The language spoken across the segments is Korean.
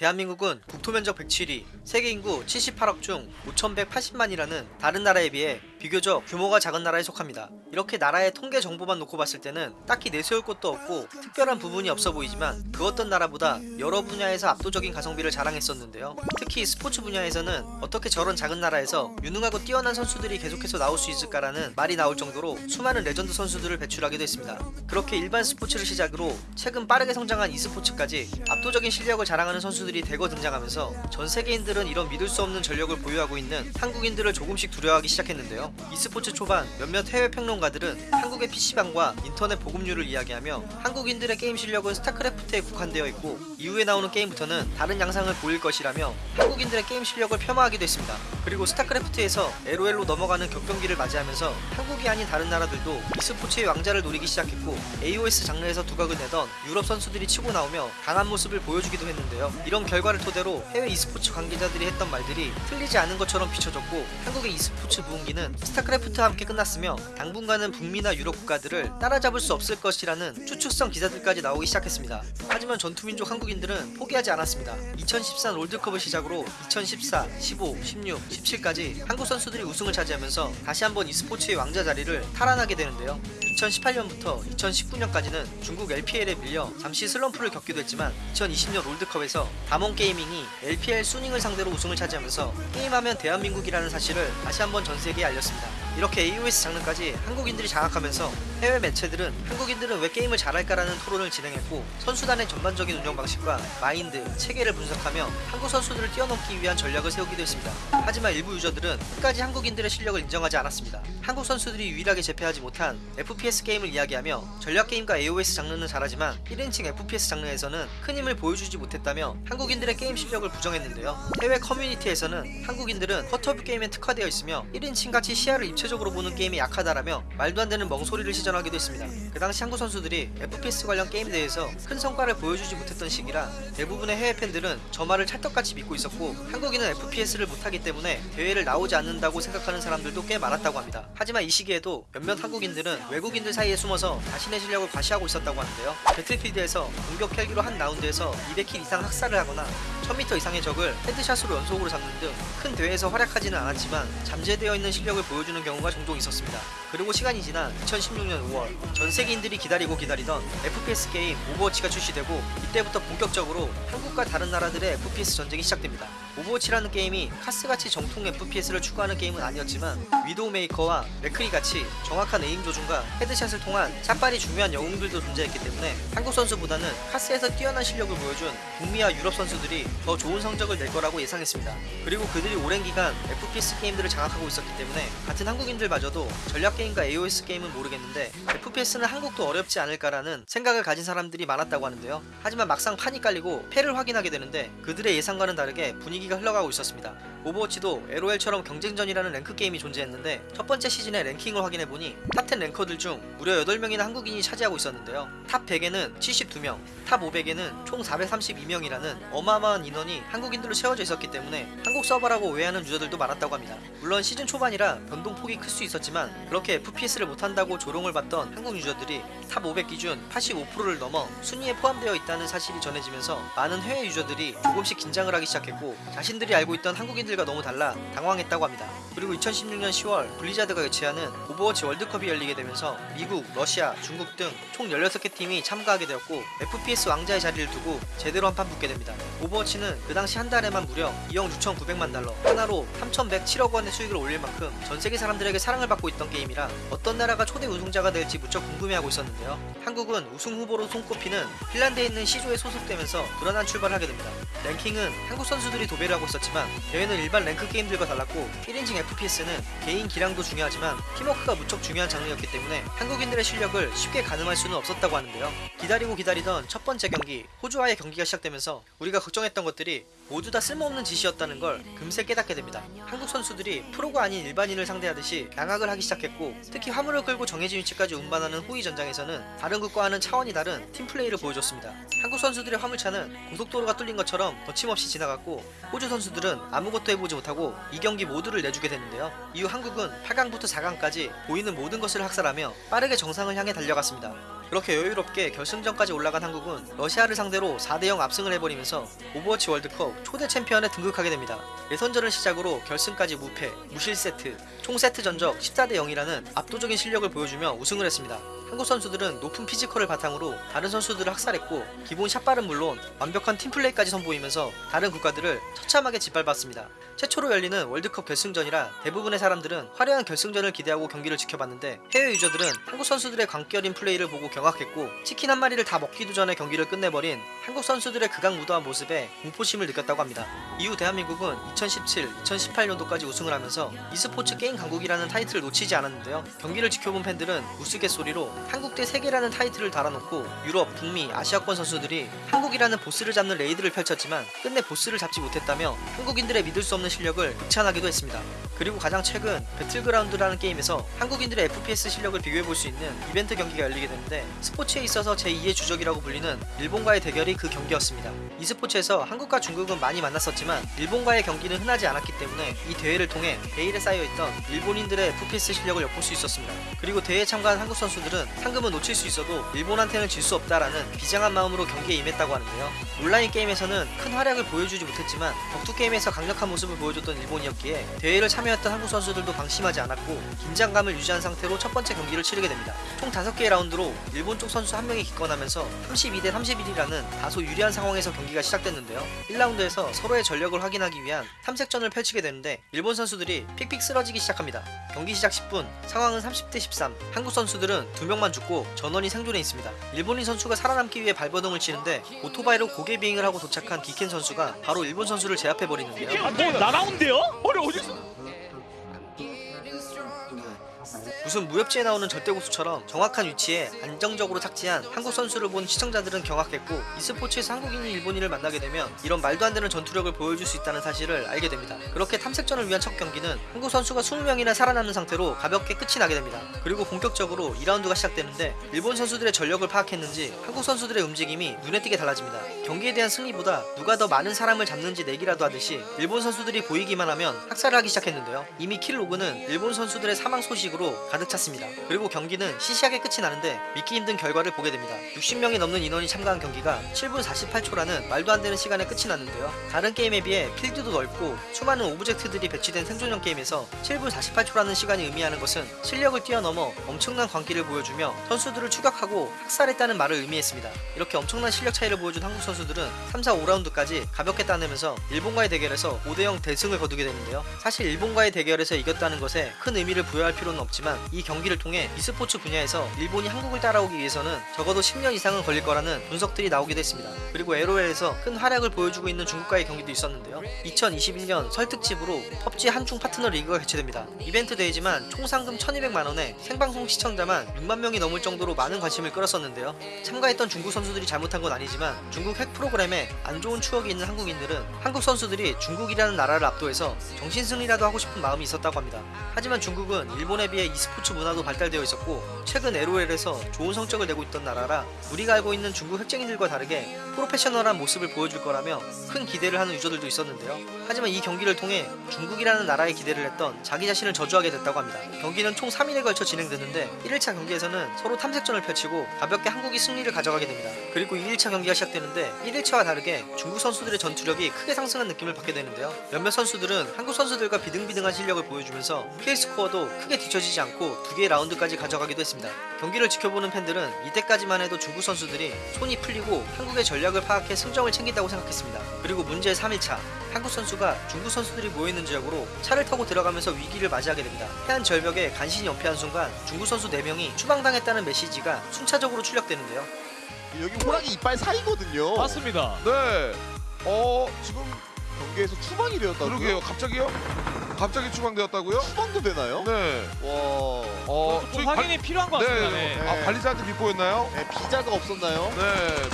대한민국은 국토면적 107위, 세계 인구 78억 중 5,180만이라는 다른 나라에 비해 비교적 규모가 작은 나라에 속합니다. 이렇게 나라의 통계 정보만 놓고 봤을 때는 딱히 내세울 것도 없고 특별한 부분이 없어 보이지만 그 어떤 나라보다 여러 분야에서 압도적인 가성비를 자랑했었는데요. 특히 스포츠 분야에서는 어떻게 저런 작은 나라에서 유능하고 뛰어난 선수들이 계속해서 나올 수 있을까라는 말이 나올 정도로 수많은 레전드 선수들을 배출하기도 했습니다. 그렇게 일반 스포츠를 시작으로 최근 빠르게 성장한 e스포츠까지 압도적인 실력을 자랑하는 선수들이 대거 등장하면서 전 세계인들은 이런 믿을 수 없는 전력을 보유하고 있는 한국인들을 조금씩 두려워하기 시작했는데요. E스포츠 초반 몇몇 해외 평론가들은 한국의 PC방과 인터넷 보급률을 이야기하며 한국인들의 게임 실력은 스타크래프트에 국한되어 있고 이후에 나오는 게임부터는 다른 양상을 보일 것이라며 한국인들의 게임 실력을 폄하하기도 했습니다. 그리고 스타크래프트에서 LOL로 넘어가는 격변기를 맞이하면서 한국이 아닌 다른 나라들도 e스포츠의 왕좌를 노리기 시작했고 AOS 장르에서 두각을 내던 유럽 선수들이 치고 나오며 강한 모습을 보여주기도 했는데요. 이런 결과를 토대로 해외 e스포츠 관계자들이 했던 말들이 틀리지 않은 것처럼 비춰졌고 한국의 e스포츠 부흥기는 스타크래프트와 함께 끝났으며 당분간은 북미나 유럽 국가들을 따라잡을 수 없을 것이라는 추측성 기사들까지 나오기 시작했습니다. 하지만 전투민족 한국인들은 포기하지 않았습니다. 2013 롤드컵을 시작으로 2014, 15, 16, 17까지 한국 선수들이 우승을 차지하면서 다시 한번 e스포츠의 왕자 자리를 탈환하게 되는데요. 2018년부터 2019년까지는 중국 LPL에 밀려 잠시 슬럼프를 겪기도 했지만 2020년 롤드컵에서 다몬 게이밍이 LPL 수닝을 상대로 우승을 차지하면서 게임하면 대한민국이라는 사실을 다시 한번 전 세계에 알렸습니다. 이렇게 AOS 장르까지 한국인들이 장악하면서 해외 매체들은 한국인들은 왜 게임을 잘할까라는 토론을 진행했고 선수단의 전반적인 운영 방식과 마인드, 체계를 분석하며 한국 선수들을 뛰어넘기 위한 전략을 세우기도 했습니다. 하지만 일부 유저들은 끝까지 한국인들의 실력을 인정하지 않았습니다. 한국 선수들이 유일하게 제패하지 못한 FPS 게임을 이야기하며 전략 게임과 AOS 장르는 잘하지만 1인칭 FPS 장르에서는 큰 힘을 보여주지 못했다며 한국인들의 게임 실력을 부정했는데요. 해외 커뮤니티에서는 한국인들은 quarter view 게임에 특화되어 있으며 1인칭 같이 시야를 입체적으로 보는 게임이 약하다라며 말도 안 되는 멍소리를 시전하기도 했습니다. 그 당시 한국 선수들이 FPS 관련 게임에 대해서 큰 성과를 보여주지 못했던 시기라 대부분의 해외 팬들은 저 말을 찰떡같이 믿고 있었고 한국인은 FPS를 못하기 때문에 대회를 나오지 않는다고 생각하는 사람들도 꽤 많았다고 합니다. 하지만 이 시기에도 몇몇 한국인들은 외국인들 사이에 숨어서 자신의 실력을 과시하고 있었다고 하는데요. 배틀필드에서 공격 헬기로 한 라운드에서 200kill 이상 학살을 하거나 1000m 이상의 적을 headshot으로 연속으로 잡는 등 큰 대회에서 활약하지는 않았지만 잠재되어 있는 실력을 보여주는 경우가 종종 있었습니다. 그리고 시간이 지나 2016년 5월 전 세계인들이 기다리고 기다리던 FPS 게임 오버워치가 출시되고 이때부터 본격적으로 한국과 다른 나라들의 FPS 전쟁이 시작됩니다. 오버워치라는 게임이 카스같이 정통 FPS를 추구하는 게임은 아니었지만 위도우 메이커와 맥크리 같이 정확한 aim 조준과 headshot을 통한 샷발이 중요한 영웅들도 존재했기 때문에 한국 선수보다는 카스에서 뛰어난 실력을 보여준 북미와 유럽 선수들이 더 좋은 성적을 낼 거라고 예상했습니다. 그리고 그들이 오랜 기간 FPS 게임들을 장악하고 있었기 때문에 같은 한국인들마저도 전략 게임과 AOS 게임은 모르겠는데 FPS는 한국도 어렵지 않을까라는 생각을 가진 사람들이 많았다고 하는데요. 하지만 막상 판이 깔리고 패를 확인하게 되는데 그들의 예상과는 다르게 분위기 가 흘러가고 있었습니다. 오버워치도 LOL처럼 경쟁전이라는 랭크 게임이 존재했는데 첫 번째 시즌의 랭킹을 확인해보니 top10 ranker들 중 무려 8명이나 한국인이 차지하고 있었는데요. top 100에는 72명, top 500에는 총 432명이라는 어마어마한 인원이 한국인들로 채워져 있었기 때문에 한국 서버라고 오해하는 유저들도 많았다고 합니다. 물론 시즌 초반이라 변동폭이 클 수 있었지만 그렇게 FPS를 못한다고 조롱을 받던 한국 유저들이 top 500 기준 85%를 넘어 순위에 포함되어 있다는 사실이 전해지면서 많은 해외 유저들이 조금씩 긴장을 하기 시작했고 자신들이 알고 있던 한국인들과 너무 달라 당황했다고 합니다. 그리고 2016년 10월 블리자드가 개최하는 오버워치 월드컵이 열리게 되면서 미국, 러시아, 중국 등 총 16개 팀이 참가하게 되었고 FPS 왕좌의 자리를 두고 제대로 한판 붙게 됩니다. 오버워치는 그 당시 한 달에만 무려 2억 6,900만 달러 한화로 3,107억 원의 수익을 올릴 만큼 전 세계 사람들에게 사랑을 받고 있던 게임이라 어떤 나라가 초대 우승자가 될지 무척 궁금해하고 있었는데요. 한국은 우승 후보로 손꼽히는 핀란드에 있는 C조에 소속되면서 불안한 출발을 하게 됩니다. 랭킹은 한국 선수들이 도배를 하고 있었지만 대회는 일반 랭크 게임들과 달랐고 1인칭 FPS는 개인 기량도 중요하지만 팀워크가 무척 중요한 장르였기 때문에 한국인들의 실력을 쉽게 가늠할 수는 없었다고 하는데요. 기다리고 기다리던 첫 번째 경기 호주와의 경기가 시작되면서 우리가 걱정했던 것들이 모두 다 쓸모없는 짓이었다는 걸 금세 깨닫게 됩니다. 한국 선수들이 프로가 아닌 일반인을 상대하듯이 양악을 하기 시작했고 특히 화물을 끌고 정해진 위치까지 운반하는 호위 전장에서는 다른 국과와는 차원이 다른 팀플레이를 보여줬습니다. 한국 선수들의 화물차는 고속도로가 뚫린 것처럼 거침없이 지나갔고 호주 선수들은 아무것도 해보지 못하고 이 경기 모두를 내주게 됐는데요. 이후 한국은 8강부터 4강까지 보이는 모든 것을 학살하며 빠르게 정상을 향해 달려갔습니다. 그렇게 여유롭게 결승전까지 올라간 한국은 러시아를 상대로 4대0 압승을 해버리면서 오버워치 월드컵 초대 챔피언에 등극하게 됩니다. 예선전을 시작으로 결승까지 무패, 무실세트, 총 세트 전적 14대 0이라는 압도적인 실력을 보여주며 우승을 했습니다. 한국 선수들은 높은 physical을 바탕으로 다른 선수들을 학살했고 기본 샷발은 물론 완벽한 팀플레이까지 선보이면서 다른 국가들을 처참하게 짓밟았습니다. 최초로 열리는 월드컵 결승전이라 대부분의 사람들은 화려한 결승전을 기대하고 경기를 지켜봤는데 해외 유저들은 한국 선수들의 광기어린 플레이를 보고 경악했고 치킨 한 마리를 다 먹기도 전에 경기를 끝내버린 한국 선수들의 극악무도한 모습에 공포심을 느꼈다고 합니다. 이후 대한민국은 2017, 2018년도까지 우승을 하면서 e스포츠 게임 강국이라는 타이틀을 놓치지 않았는데요. 경기를 지켜본 팬들은 우스갯소리로 한국 대 세계라는 타이틀을 달아놓고 유럽, 북미, 아시아권 선수들이 한국이라는 보스를 잡는 raid를 펼쳤지만 끝내 보스를 잡지 못했다며 한국인들의 믿을 수 없는 실력을 극찬하기도 했습니다. 그리고 가장 최근 배틀그라운드라는 게임에서 한국인들의 FPS 실력을 비교해볼 수 있는 이벤트 경기가 열리게 되는데 스포츠에 있어서 제2의 주적이라고 불리는 일본과의 대결이 그 경기였습니다. e스포츠에서 한국과 중국은 많이 만났었지만 일본과의 경기는 흔하지 않았기 때문에 이 대회를 통해 베일에 쌓여있던 일본인들의 FPS 실력을 엿볼 수 있었습니다. 그리고 대회에 참가한 한국 선수들은 상금은 놓칠 수 있어도 일본한테는 질 수 없다라는 비장한 마음으로 경기에 임했다고 하는데요. 온라인 게임에서는 큰 활약을 보여주지 못했지만 격투 게임에서 강력한 모습을 보여줬던 일본이었기에 대회를 참여 했던 한국 선수들도 방심하지 않았고 긴장감을 유지한 상태로 첫 번째 경기를 치르게 됩니다. 총 5개의 라운드로 일본 쪽 선수 한 명이 기권하면서 32대 31이라는 다소 유리한 상황에서 경기가 시작됐는데요. 1라운드에서 서로의 전력을 확인하기 위한 탐색전을 펼치게 되는데 일본 선수들이 픽픽 쓰러지기 시작합니다. 경기 시작 10분 상황은 30대 13 한국 선수들은 두 명만 죽고 전원이 생존해 있습니다. 일본인 선수가 살아남기 위해 발버둥을 치는데 오토바이로 고개 비행을 하고 도착한 기켄 선수가 바로 일본 선수를 제압해 버리는데요. 아, 뭐 날아온대요? 아니 어디서? 무슨 무협지에 나오는 절대고수처럼 정확한 위치에 안정적으로 착지한 한국 선수를 본 시청자들은 경악했고 e스포츠에서 한국인이 일본인을 만나게 되면 이런 말도 안 되는 전투력을 보여줄 수 있다는 사실을 알게 됩니다. 그렇게 탐색전을 위한 첫 경기는 한국 선수가 20명이나 살아남는 상태로 가볍게 끝이 나게 됩니다. 그리고 본격적으로 2라운드가 시작되는데 일본 선수들의 전력을 파악했는지 한국 선수들의 움직임이 눈에 띄게 달라집니다. 경기에 대한 승리보다 누가 더 많은 사람을 잡는지 내기라도 하듯이 일본 선수들이 보이기만 하면 학살을 하기 시작했는데요. 이미 kill log는 일본 선수들의 사망 소식으로 가득 찼습니다. 그리고 경기는 시시하게 끝이 나는데 믿기 힘든 결과를 보게 됩니다. 60명이 넘는 인원이 참가한 경기가 7분 48초라는 말도 안 되는 시간에 끝이 났는데요. 다른 게임에 비해 필드도 넓고 수많은 object들이 배치된 생존형 게임에서 7분 48초라는 시간이 의미하는 것은 실력을 뛰어넘어 엄청난 광기를 보여주며 선수들을 추격하고 학살했다는 말을 의미했습니다. 이렇게 엄청난 실력 차이를 보여준 한국 선수들은 3, 4, 5라운드까지 가볍게 따내면서 일본과의 대결에서 5대0 대승을 거두게 되는데요. 사실 일본과의 대결에서 이겼다는 것에 큰 의미를 부여할 필요는 없지만 이 경기를 통해 e스포츠 분야에서 일본이 한국을 따라오기 위해서는 적어도 10년 이상은 걸릴 거라는 분석들이 나오기도 했습니다. 그리고 LOL에서 큰 활약을 보여주고 있는 중국과의 경기도 있었는데요. 2021년 설 특집으로 펍지 한중 파트너 리그가 개최됩니다. 이벤트 대회지만 총 상금 1200만원에 생방송 시청자만 6만 명이 넘을 정도로 많은 관심을 끌었었는데요. 참가했던 중국 선수들이 잘못한 건 아니지만 중국 핵 프로그램에 안 좋은 추억이 있는 한국인들은 한국 선수들이 중국이라는 나라를 압도해서 정신승리라도 하고 싶은 마음이 있었다고 합니다. 하지만 중국은 일본에 비해 e스포츠 문화도 발달되어 있었고 최근 LOL에서 좋은 성적을 내고 있던 나라라 우리가 알고 있는 중국 핵쟁이들과 다르게 프로페셔널한 모습을 보여줄 거라며 큰 기대를 하는 유저들도 있었는데요. 하지만 이 경기를 통해 중국이라는 나라에 기대를 했던 자기 자신을 저주하게 됐다고 합니다. 경기는 총 3일에 걸쳐 진행됐는데 1일차 경기에서는 서로 탐색전을 펼치고 가볍게 한국이 승리를 가져가게 됩니다. 그리고 2일차 경기가 시작되는데 1일차와 다르게 중국 선수들의 전투력이 크게 상승한 느낌을 받게 되는데요. 몇몇 선수들은 한국 선수들과 비등비등한 실력을 보여주면서 kill score도 크게 뒤처지지 않고 두 개의 라운드까지 가져가기도 했습니다. 경기를 지켜보는 팬들은 이때까지만 해도 중국 선수들이 손이 풀리고 한국의 전략을 파악해 승정을 챙긴다고 생각했습니다. 그리고 문제의 3일차 한국 선수가 중국 선수들이 모여있는 지역으로 차를 타고 들어가면서 위기를 맞이하게 됩니다. 해안 절벽에 간신히 연패한 순간 중국 선수 4명이 추방당했다는 메시지가 순차적으로 출력되는데요. 여기 호랑이 이빨 사이거든요. 맞습니다. 네. 어, 지금 경기에서 추방이 되었다고요? 그러게요. 갑자기요? 갑자기 추방되었다고요? 추방도 되나요? 네. 와. 어, 좀 저희 확인이 필요한 것 같습니다. 네. 네. 아, 관리자한테 비보였나요? 네, 비자가 없었나요? 네.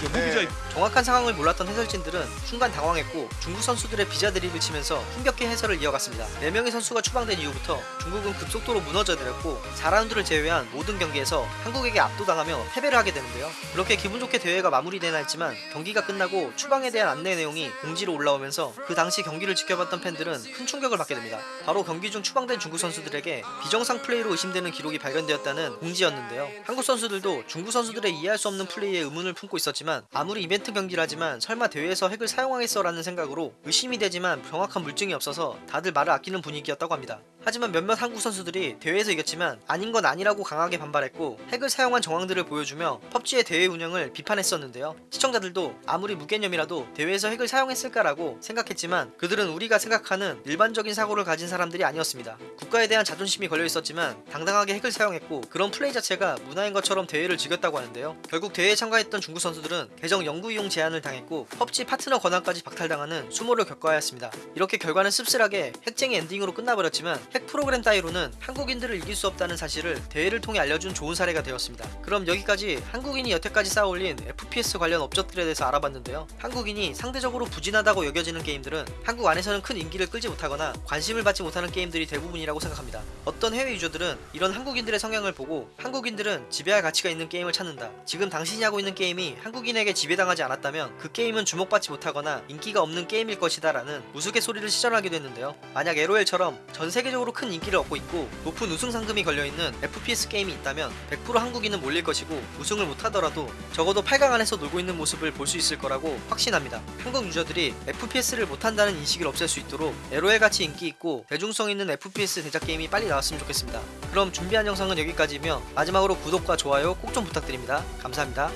네. 무비자 있. 정확한 상황을 몰랐던 해설진들은 순간 당황했고 중국 선수들의 비자 드립을 치면서 힘겹게 해설을 이어갔습니다. 4명의 선수가 추방된 이후부터 중국은 급속도로 무너져 내렸고 4라운드를 제외한 모든 경기에서 한국에게 압도당하며 패배를 하게 되는데요. 그렇게 기분 좋게 대회가 마무리되나 했지만 경기가 끝나고 추방에 대한 안내 내용이 공지로 올라오면서 그 당시 경기를 지켜봤던 팬들은 큰 충격을 받게 됩니다. 바로 경기 중 추방된 중국 선수들에게 비정상 플레이로 의심되는 기록이 발견되었다는 공지였는데요. 한국 선수들도 중국 선수들의 이해할 수 없는 플레이에 의문을 품고 있었지만 아무리 이벤트 경기라지만 설마 대회에서 핵을 사용하겠어 라는 생각으로 의심이 되지만 정확한 물증이 없어서 다들 말을 아끼는 분위기였다고 합니다. 하지만 몇몇 한국 선수들이 대회에서 이겼지만 아닌 건 아니라고 강하게 반발했고 핵을 사용한 정황들을 보여주며 펍지의 대회 운영을 비판했었는데요. 시청자들도 아무리 무개념이라도 대회에서 핵을 사용했을까라고 생각했지만 그들은 우리가 생각하는 일반적인 사고를 가진 사람들이 아니었습니다. 국가에 대한 자존심이 걸려 있었지만 당당하게 핵을 사용했고 그런 플레이 자체가 문화인 것처럼 대회를 즐겼다고 하는데요. 결국 대회에 참가했던 중국 선수들은 계정 영구 이용 제한을 당했고 펍지 파트너 권한까지 박탈당하는 수모를 겪어야 했습니다. 이렇게 결과는 씁쓸하게 핵쟁이 엔딩으로 끝나버렸지만 핵 프로그램 따위로는 한국인들을 이길 수 없다는 사실을 대회를 통해 알려준 좋은 사례가 되었습니다. 그럼 여기까지 한국인이 여태까지 쌓아올린 FPS 관련 업적들에 대해서 알아봤는데요. 한국인이 상대적으로 부진하다고 여겨지는 게임들은 한국 안에서는 큰 인기를 끌지 못하거나 관심을 받지 못하는 게임들이 대부분이라고 생각합니다. 어떤 해외 유저들은 이런 한국인들의 성향을 보고 한국인들은 지배할 가치가 있는 게임을 찾는다. 지금 당신이 하고 있는 게임이 한국인에게 지배당하지 않았다면 그 게임은 주목받지 못하거나 인기가 없는 게임일 것이다 라는 우스갯소리를 시전하기도 했는데요. 만약 LOL처럼 전 세계적으로 큰 인기를 얻고 있고 높은 우승 상금이 걸려있는 FPS 게임이 있다면 100% 한국인은 몰릴 것이고 우승을 못하더라도 적어도 8강 안에서 놀고 있는 모습을 볼 수 있을 거라고 확신합니다. 한국 유저들이 FPS를 못한다는 인식을 없앨 수 있도록 LOL 같이 인기 있고 대중성 있는 FPS 대작 게임이 빨리 나왔으면 좋겠습니다. 그럼 준비한 영상은 여기까지이며 마지막으로 구독과 좋아요 꼭 좀 부탁드립니다. 감사합니다.